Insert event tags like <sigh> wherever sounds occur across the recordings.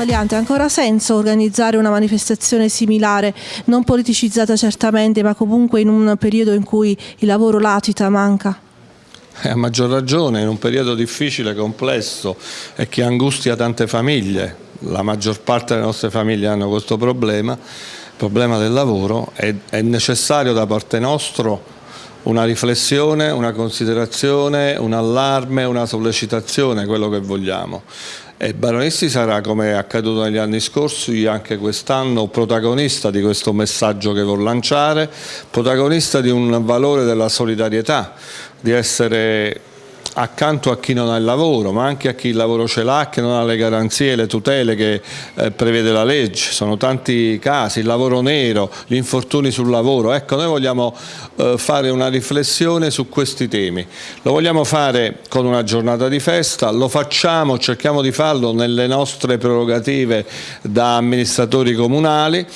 Ha ancora senso organizzare una manifestazione similare, non politicizzata certamente, ma comunque in un periodo in cui il lavoro latita, manca? Eh, a maggior ragione, in un periodo difficile, complesso e che angustia tante famiglie, la maggior parte delle nostre famiglie hanno questo problema, il problema del lavoro, è, è necessario da parte nostra una riflessione, una considerazione, un allarme, una sollecitazione, quello che vogliamo. E Baronisti sarà, come è accaduto negli anni scorsi, anche quest'anno protagonista di questo messaggio che vuol lanciare, protagonista di un valore della solidarietà, di essere accanto a chi non ha il lavoro, ma anche a chi il lavoro ce l'ha, che non ha le garanzie le tutele che eh, prevede la legge. Sono tanti casi, il lavoro nero, gli infortuni sul lavoro. Ecco, noi vogliamo eh, fare una riflessione su questi temi. Lo vogliamo fare con una giornata di festa, lo facciamo, cerchiamo di farlo nelle nostre prerogative da amministratori comunali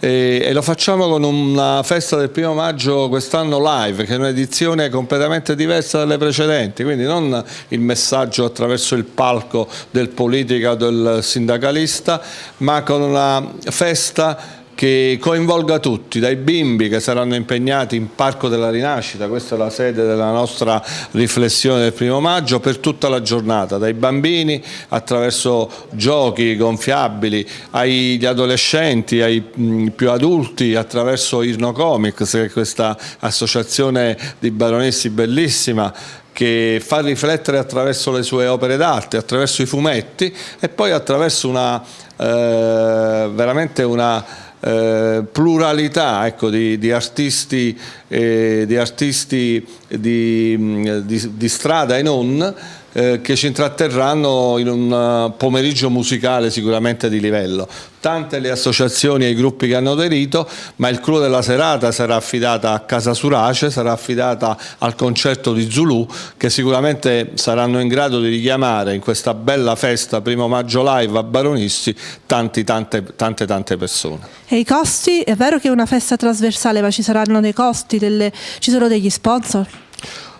e, lo facciamo con una festa del primo maggio quest'anno live che è un'edizione completamente diversa dalle precedenti. Quindi non il messaggio attraverso il palco del politica del sindacalista ma con una festa che coinvolga tutti, dai bimbi che saranno impegnati in Parco della Rinascita, questa è la sede della nostra riflessione del primo maggio, per tutta la giornata, dai bambini attraverso giochi gonfiabili, agli adolescenti, ai più adulti attraverso Irno Comics, che è questa associazione di baronessi bellissima che fa riflettere attraverso le sue opere d'arte, attraverso i fumetti e poi attraverso una, eh, veramente una eh, pluralità ecco, di, di, artisti, eh, di, artisti di, di, strada e non eh, che ci intratterranno in un uh, pomeriggio musicale sicuramente di livello. Tante le associazioni e i gruppi che hanno aderito, ma il clou della serata sarà affidata a Casa Surace, sarà affidata al concerto di Zulu, che sicuramente saranno in grado di richiamare in questa bella festa, primo maggio live a Baronisti, tanti, tante, tante, tante persone. E i costi? È vero che è una festa trasversale, ma ci saranno dei costi, delle... ci sono degli sponsor?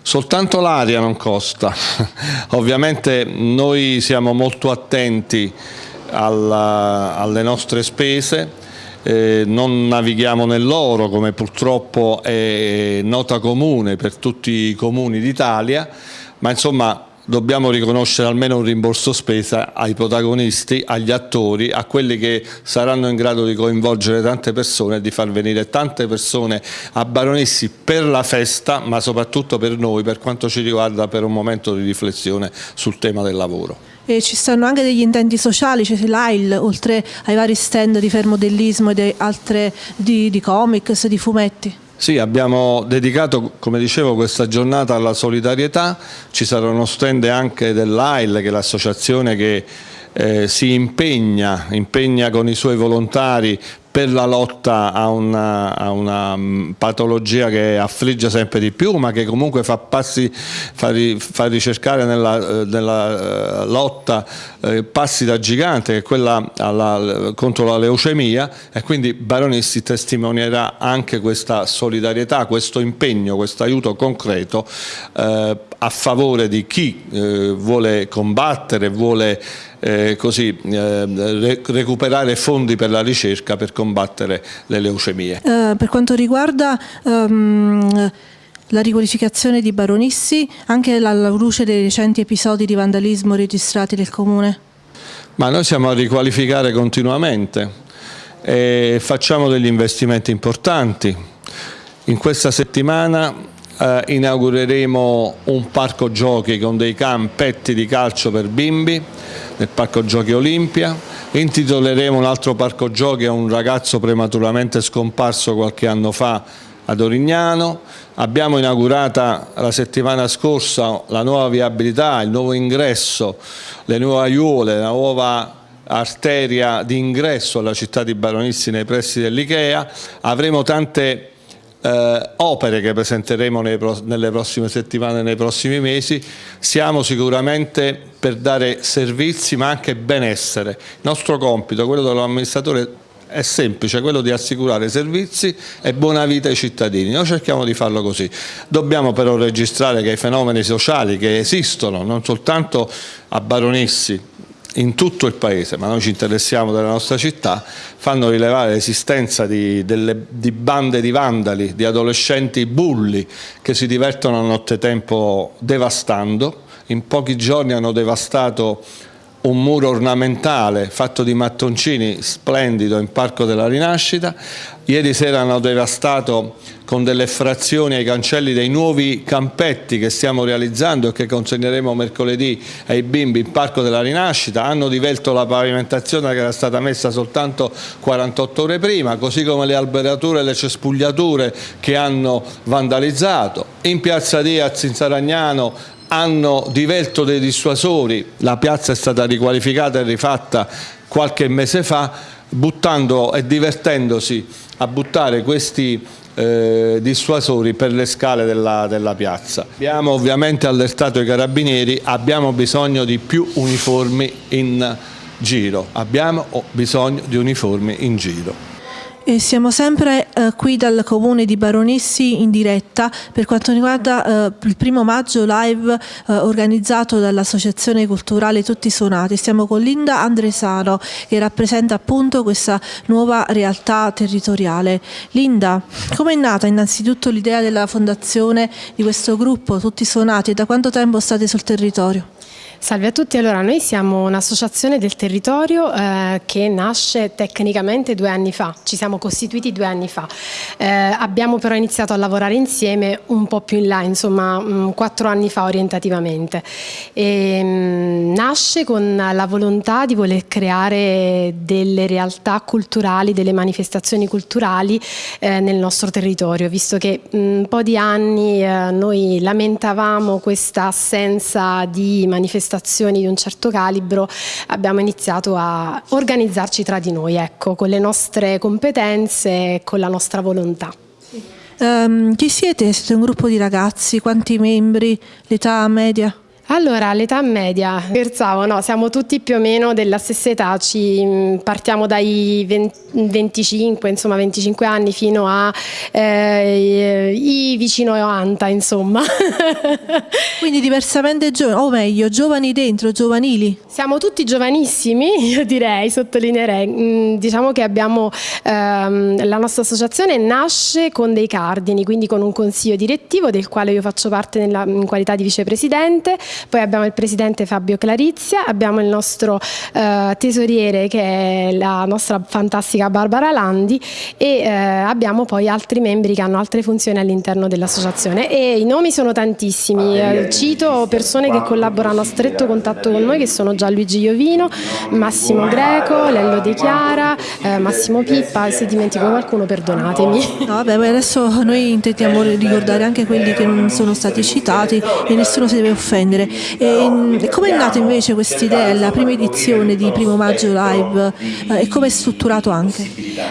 Soltanto l'aria non costa, <laughs> ovviamente noi siamo molto attenti alla, alle nostre spese, eh, non navighiamo nell'oro come purtroppo è nota comune per tutti i comuni d'Italia, ma insomma dobbiamo riconoscere almeno un rimborso spesa ai protagonisti, agli attori, a quelli che saranno in grado di coinvolgere tante persone e di far venire tante persone a Baronessi per la festa, ma soprattutto per noi, per quanto ci riguarda, per un momento di riflessione sul tema del lavoro. E ci stanno anche degli intenti sociali, c'è l'AIL, oltre ai vari stand di fermodellismo e di altre di, di comics, di fumetti. Sì, abbiamo dedicato, come dicevo, questa giornata alla solidarietà, ci sarà uno stand anche dell'AIL, che è l'associazione che eh, si impegna, impegna con i suoi volontari per la lotta a una, a una, mm, patologia che affligge sempre di più ma che comunque fa, passi, fa, fa ricercare nella, eh, nella, eh, lotta eh, passi da gigante che è quella alla, contro la leucemia e quindi Baronisti testimonierà anche questa solidarietà, questo impegno, questo aiuto concreto eh, a favore di chi eh, vuole combattere, vuole eh, così, eh, recuperare fondi per la ricerca per combattere le leucemie. Uh, per quanto riguarda um, la riqualificazione di Baronissi, anche alla luce dei recenti episodi di vandalismo registrati nel Comune? Ma noi siamo a riqualificare continuamente e facciamo degli investimenti importanti. In questa settimana eh, inaugureremo un parco giochi con dei campetti di calcio per bimbi nel parco giochi Olimpia, intitoleremo un altro parco giochi a un ragazzo prematuramente scomparso qualche anno fa ad Orignano, abbiamo inaugurata la settimana scorsa la nuova viabilità, il nuovo ingresso, le nuove aiuole, la nuova arteria di ingresso alla città di Baronissi nei pressi dell'Ikea, avremo tante eh, opere che presenteremo nei, nelle prossime settimane, nei prossimi mesi, siamo sicuramente per dare servizi ma anche benessere. Il nostro compito, quello dell'amministratore è semplice, quello di assicurare servizi e buona vita ai cittadini. Noi cerchiamo di farlo così. Dobbiamo però registrare che i fenomeni sociali che esistono, non soltanto a Baronissi, in tutto il paese, ma noi ci interessiamo della nostra città, fanno rilevare l'esistenza di, di, bande di vandali, di adolescenti bulli che si divertono a nottetempo devastando. In pochi giorni hanno devastato un muro ornamentale fatto di mattoncini splendido in Parco della Rinascita. Ieri sera hanno devastato con delle frazioni ai cancelli dei nuovi campetti che stiamo realizzando e che consegneremo mercoledì ai bimbi in Parco della Rinascita. Hanno divelto la pavimentazione che era stata messa soltanto 48 ore prima, così come le alberature e le cespugliature che hanno vandalizzato. In piazza Diaz in Saragnano hanno divelto dei dissuasori, la piazza è stata riqualificata e rifatta qualche mese fa, buttando e divertendosi a buttare questi eh, dissuasori per le scale della, della piazza. Abbiamo ovviamente allertato i carabinieri, abbiamo bisogno di più uniformi in giro, abbiamo bisogno di uniformi in giro. E siamo sempre eh, qui dal comune di Baronissi in diretta per quanto riguarda eh, il primo maggio live eh, organizzato dall'Associazione Culturale Tutti Suonati. Stiamo con Linda Andresano che rappresenta appunto questa nuova realtà territoriale. Linda, come è nata innanzitutto l'idea della fondazione di questo gruppo Tutti Suonati e da quanto tempo state sul territorio? Salve a tutti, allora noi siamo un'associazione del territorio eh, che nasce tecnicamente due anni fa, ci siamo costituiti due anni fa, eh, abbiamo però iniziato a lavorare insieme un po' più in là, insomma mh, mm, quattro anni fa orientativamente. E, mh, mm, nasce con la volontà di voler creare delle realtà culturali, delle manifestazioni culturali eh, nel nostro territorio, visto che mh, mm, un po' di anni eh, noi lamentavamo questa assenza di manifestazioni manifestazioni di un certo calibro abbiamo iniziato a organizzarci tra di noi, ecco, con le nostre competenze e con la nostra volontà. Um, chi siete? Siete un gruppo di ragazzi? Quanti membri? L'età media? Allora, l'età media, scherzavo, no, siamo tutti più o meno della stessa età, ci, mm, partiamo dai 20, 25, insomma 25 anni fino a eh, i vicino 90, insomma. <laughs> Quindi diversamente giovani, o meglio, giovani dentro, giovanili? Siamo tutti giovanissimi, io direi, sottolineerei. Mm, diciamo che abbiamo, ehm, la nostra associazione nasce con dei cardini, quindi con un consiglio direttivo del quale io faccio parte nella, in qualità di vicepresidente, poi abbiamo il presidente Fabio Clarizia, abbiamo il nostro eh, tesoriere che è la nostra fantastica Barbara Landi e eh, abbiamo poi altri membri che hanno altre funzioni all'interno dell'associazione. E i nomi sono tantissimi, eh, cito persone che collaborano a stretto contatto con noi che sono Gianluigi Iovino, Massimo Greco, Lello De Chiara, eh, Massimo Pippa, se dimentico qualcuno perdonatemi. No, <laughs> vabbè, adesso noi intendiamo ricordare anche quelli che non sono stati citati e nessuno si deve offendere. E, come è nata invece questa idea, la prima edizione di Primo Maggio Live? Eh, e come è strutturato anche?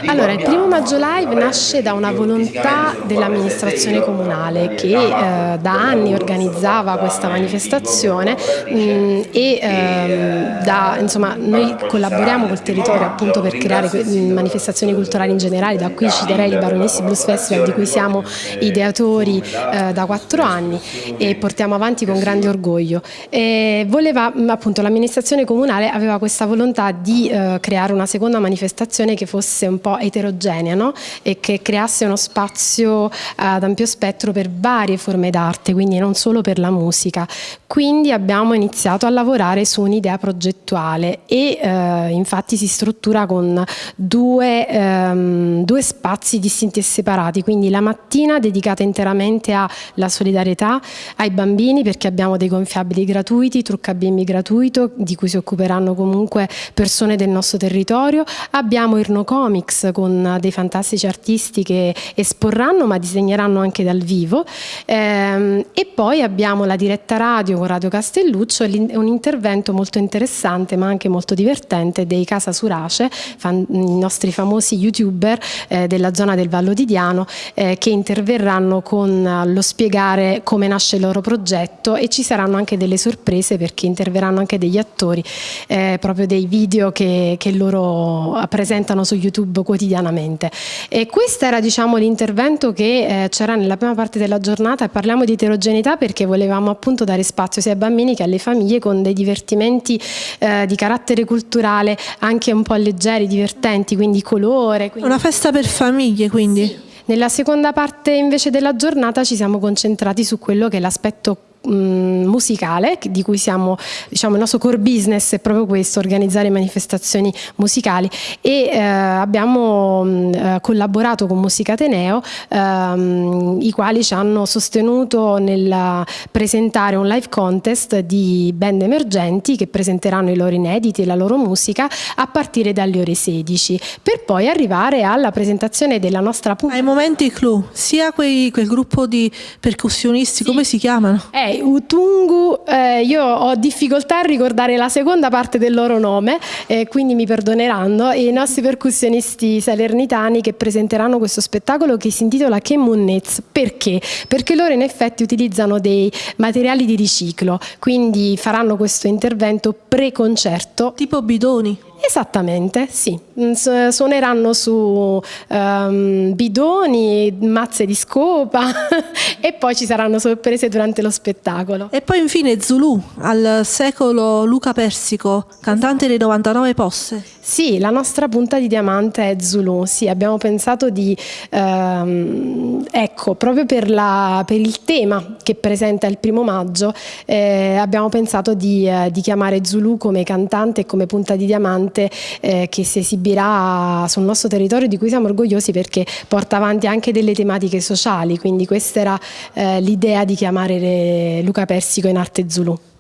Allora, il Primo Maggio Live nasce da una volontà dell'amministrazione comunale che eh, da anni organizzava questa manifestazione mh, mm, e eh, da, insomma, noi collaboriamo col territorio appunto per creare manifestazioni culturali in generale, da qui citerei il Baronessi Blues Festival di cui siamo ideatori eh, da quattro anni e portiamo avanti con grande orgoglio Spoglio. E voleva, appunto, l'amministrazione comunale aveva questa volontà di eh, creare una seconda manifestazione che fosse un po' eterogenea no? e che creasse uno spazio ad ampio spettro per varie forme d'arte, quindi non solo per la musica. Quindi abbiamo iniziato a lavorare su un'idea progettuale e eh, infatti si struttura con due, ehm, due spazi distinti e separati, quindi la mattina dedicata interamente alla solidarietà ai bambini perché abbiamo dei gonfiabili gonfiabili gratuiti, trucca bimbi gratuito di cui si occuperanno comunque persone del nostro territorio. Abbiamo Irno Comics con dei fantastici artisti che esporranno ma disegneranno anche dal vivo ehm, e poi abbiamo la diretta radio con Radio Castelluccio un intervento molto interessante ma anche molto divertente dei Casa Surace, i nostri famosi youtuber eh, della zona del Vallo di Diano eh, che interverranno con lo spiegare come nasce il loro progetto e ci saranno anche anche delle sorprese perché interverranno anche degli attori, eh, proprio dei video che, che loro presentano su YouTube quotidianamente. E questo era diciamo, l'intervento che eh, c'era nella prima parte della giornata e parliamo di eterogeneità perché volevamo appunto dare spazio sia ai bambini che alle famiglie con dei divertimenti eh, di carattere culturale anche un po' leggeri, divertenti, quindi colore. Quindi... Una festa per famiglie quindi? Sì. Nella seconda parte invece della giornata ci siamo concentrati su quello che è l'aspetto musicale di cui siamo diciamo il nostro core business è proprio questo organizzare manifestazioni musicali e eh, abbiamo mh, mm, eh, collaborato con Musica Ateneo ehm, i quali ci hanno sostenuto nel presentare un live contest di band emergenti che presenteranno i loro inediti e la loro musica a partire dalle ore 16 per poi arrivare alla presentazione della nostra puntata ai momenti clou sia quei, quel gruppo di percussionisti sì. come si chiamano? Eh, Utungu, eh, io ho difficoltà a ricordare la seconda parte del loro nome, eh, quindi mi perdoneranno, i nostri percussionisti salernitani che presenteranno questo spettacolo che si intitola Chemunnez. Perché? Perché loro in effetti utilizzano dei materiali di riciclo, quindi faranno questo intervento pre-concerto. Tipo bidoni? Esattamente, sì. Mm, suoneranno su um, bidoni, mazze di scopa <laughs> e poi ci saranno sorprese durante lo spettacolo. E poi infine Zulu, al secolo Luca Persico, cantante dei 99 posse. Sì, la nostra punta di diamante è Zulu, sì, abbiamo pensato di, ehm, ecco, proprio per, la, per, il tema che presenta il primo maggio, eh, abbiamo pensato di, eh, di, chiamare Zulu come cantante e come punta di diamante eh, che si esibirà sul nostro territorio di cui siamo orgogliosi perché porta avanti anche delle tematiche sociali, quindi questa era eh, l'idea di chiamare Luca Persico in arte Zulu.